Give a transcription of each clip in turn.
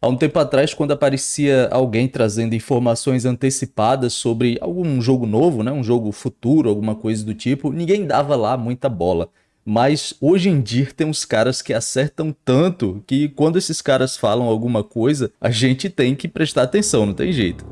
Há um tempo atrás, quando aparecia alguém trazendo informações antecipadas sobre algum jogo novo, né, um jogo futuro, alguma coisa do tipo, ninguém dava lá muita bola. Mas hoje em dia tem uns caras que acertam tanto que quando esses caras falam alguma coisa, a gente tem que prestar atenção, não tem jeito.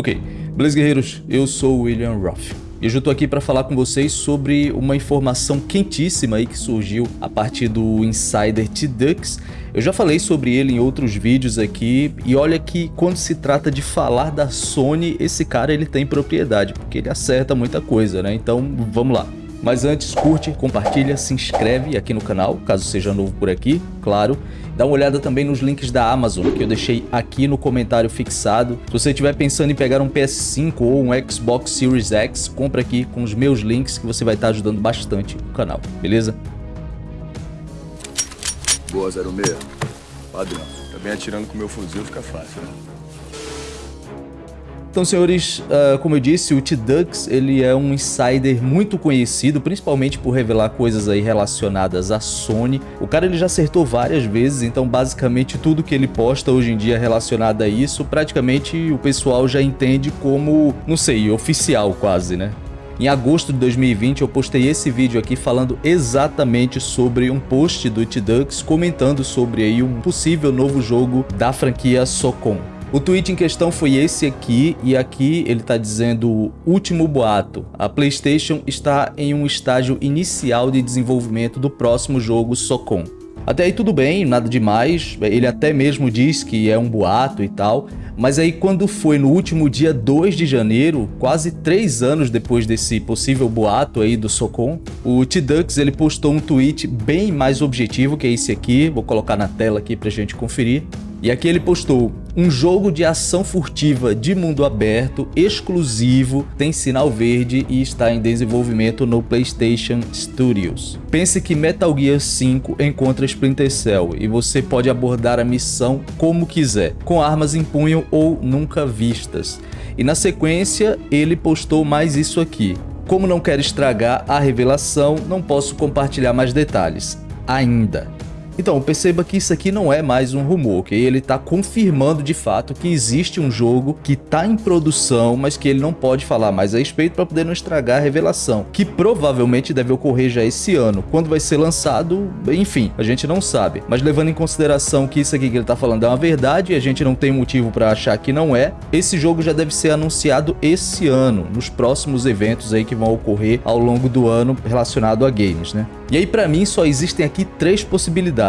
Ok, beleza guerreiros, eu sou o William Roth. E hoje eu tô aqui para falar com vocês sobre uma informação quentíssima aí que surgiu a partir do Insider T-Dux. Eu já falei sobre ele em outros vídeos aqui e olha que quando se trata de falar da Sony, esse cara ele tem propriedade, porque ele acerta muita coisa, né? Então vamos lá. Mas antes, curte, compartilha, se inscreve aqui no canal, caso seja novo por aqui, claro. Dá uma olhada também nos links da Amazon, que eu deixei aqui no comentário fixado. Se você estiver pensando em pegar um PS5 ou um Xbox Series X, compra aqui com os meus links que você vai estar ajudando bastante o canal, beleza? Boa, 06. Padrão. Também atirando com meu fuzil fica fácil, né? Então, senhores, uh, como eu disse, o T-Dux ele é um insider muito conhecido, principalmente por revelar coisas aí relacionadas à Sony. O cara ele já acertou várias vezes, então basicamente tudo que ele posta hoje em dia relacionado a isso, praticamente o pessoal já entende como, não sei, oficial quase, né? Em agosto de 2020 eu postei esse vídeo aqui falando exatamente sobre um post do T-Dux comentando sobre aí um possível novo jogo da franquia Socom. O tweet em questão foi esse aqui, e aqui ele está dizendo último boato. A PlayStation está em um estágio inicial de desenvolvimento do próximo jogo Socom. Até aí tudo bem, nada demais, ele até mesmo diz que é um boato e tal, mas aí quando foi no último dia 2 de janeiro, quase 3 anos depois desse possível boato aí do Socom, o T-Dux ele postou um tweet bem mais objetivo que esse aqui, vou colocar na tela aqui pra gente conferir. E aqui ele postou, um jogo de ação furtiva de mundo aberto, exclusivo, tem sinal verde e está em desenvolvimento no PlayStation Studios. Pense que Metal Gear 5 encontra Splinter Cell e você pode abordar a missão como quiser, com armas em punho ou nunca vistas. E na sequência ele postou mais isso aqui. Como não quero estragar a revelação, não posso compartilhar mais detalhes. Ainda. Então, perceba que isso aqui não é mais um rumor, ok? Ele está confirmando de fato que existe um jogo que está em produção, mas que ele não pode falar mais a respeito para poder não estragar a revelação, que provavelmente deve ocorrer já esse ano. Quando vai ser lançado, enfim, a gente não sabe. Mas levando em consideração que isso aqui que ele está falando é uma verdade e a gente não tem motivo para achar que não é, esse jogo já deve ser anunciado esse ano, nos próximos eventos aí que vão ocorrer ao longo do ano relacionado a games, né? E aí para mim só existem aqui três possibilidades.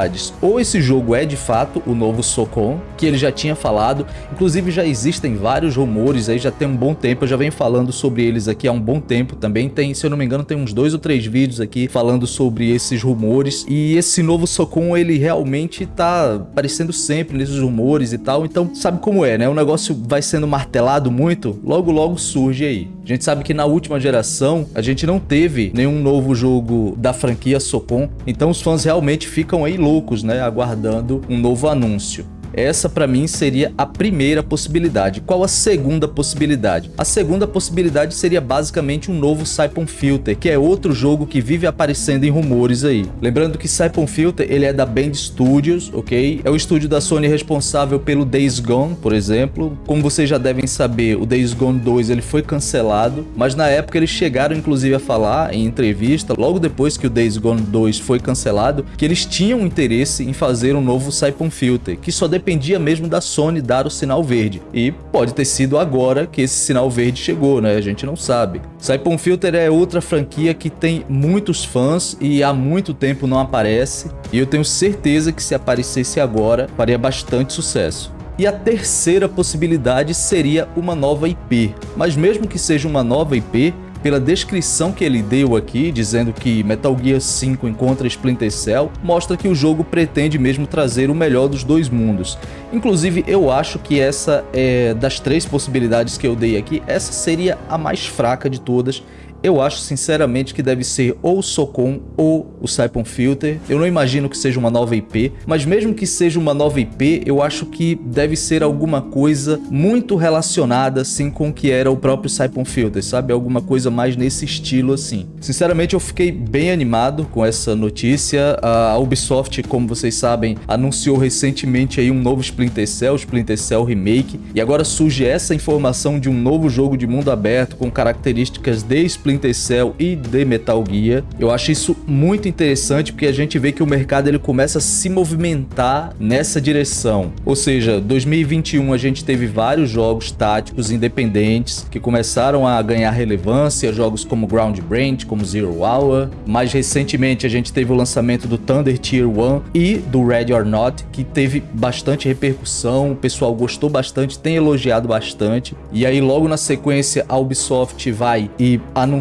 Ou esse jogo é de fato o novo Socom, que ele já tinha falado, inclusive já existem vários rumores aí, já tem um bom tempo, eu já venho falando sobre eles aqui há um bom tempo também, tem, se eu não me engano, tem uns dois ou três vídeos aqui falando sobre esses rumores, e esse novo Socom ele realmente tá aparecendo sempre nesses rumores e tal, então sabe como é, né? O negócio vai sendo martelado muito, logo logo surge aí. A gente sabe que na última geração a gente não teve nenhum novo jogo da franquia Socom, então os fãs realmente ficam aí loucos, né, aguardando um novo anúncio. Essa para mim seria a primeira possibilidade. Qual a segunda possibilidade? A segunda possibilidade seria basicamente um novo Siphon Filter, que é outro jogo que vive aparecendo em rumores aí. Lembrando que Siphon Filter ele é da Band Studios, ok? É o estúdio da Sony responsável pelo Days Gone, por exemplo. Como vocês já devem saber, o Days Gone 2 ele foi cancelado, mas na época eles chegaram inclusive a falar em entrevista, logo depois que o Days Gone 2 foi cancelado, que eles tinham interesse em fazer um novo Siphon Filter, que só dependia mesmo da Sony dar o sinal verde. E pode ter sido agora que esse sinal verde chegou, né? A gente não sabe. Saipon Filter é outra franquia que tem muitos fãs e há muito tempo não aparece. E eu tenho certeza que se aparecesse agora, faria bastante sucesso. E a terceira possibilidade seria uma nova IP. Mas mesmo que seja uma nova IP, pela descrição que ele deu aqui, dizendo que Metal Gear 5 encontra Splinter Cell, mostra que o jogo pretende mesmo trazer o melhor dos dois mundos. Inclusive, eu acho que essa é das três possibilidades que eu dei aqui, essa seria a mais fraca de todas. Eu acho sinceramente que deve ser ou o Socon ou o Saipon Filter. Eu não imagino que seja uma nova IP, mas mesmo que seja uma nova IP, eu acho que deve ser alguma coisa muito relacionada assim com o que era o próprio Saipon Filter, sabe? Alguma coisa mais nesse estilo assim. Sinceramente, eu fiquei bem animado com essa notícia. A Ubisoft, como vocês sabem, anunciou recentemente aí um novo Splinter Cell, Splinter Cell Remake, e agora surge essa informação de um novo jogo de mundo aberto com características de Splinter Cell e de Metal Gear. Eu acho isso muito interessante porque a gente vê que o mercado ele começa a se movimentar nessa direção. Ou seja, 2021 a gente teve vários jogos táticos independentes que começaram a ganhar relevância, jogos como Ground Brand, como Zero Hour. Mais recentemente a gente teve o lançamento do Thunder Tier 1 e do Ready or Not, que teve bastante repercussão, o pessoal gostou bastante, tem elogiado bastante. E aí logo na sequência a Ubisoft vai e anuncia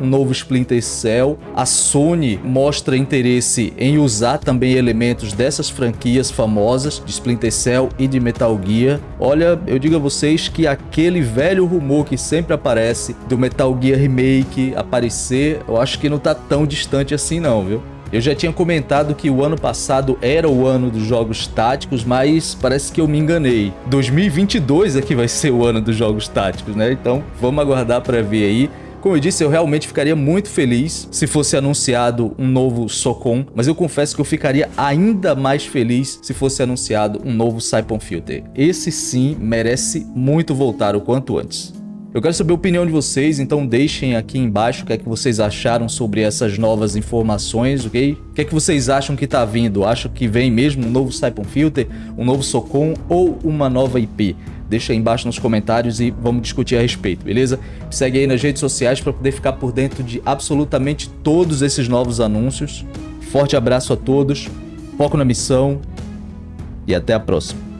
um novo Splinter Cell, a Sony mostra interesse em usar também elementos dessas franquias famosas de Splinter Cell e de Metal Gear. Olha, eu digo a vocês que aquele velho rumor que sempre aparece do Metal Gear Remake aparecer, eu acho que não tá tão distante assim não, viu? Eu já tinha comentado que o ano passado era o ano dos jogos táticos, mas parece que eu me enganei. 2022 é que vai ser o ano dos jogos táticos, né? Então vamos aguardar para ver aí. Como eu disse, eu realmente ficaria muito feliz se fosse anunciado um novo Socon, mas eu confesso que eu ficaria ainda mais feliz se fosse anunciado um novo Saipon Filter. Esse sim merece muito voltar o quanto antes. Eu quero saber a opinião de vocês, então deixem aqui embaixo o que é que vocês acharam sobre essas novas informações, ok? O que é que vocês acham que tá vindo? Acham que vem mesmo um novo Saipon Filter, um novo Socon ou uma nova IP? Deixa aí embaixo nos comentários e vamos discutir a respeito, beleza? Segue aí nas redes sociais para poder ficar por dentro de absolutamente todos esses novos anúncios. Forte abraço a todos, foco na missão e até a próxima.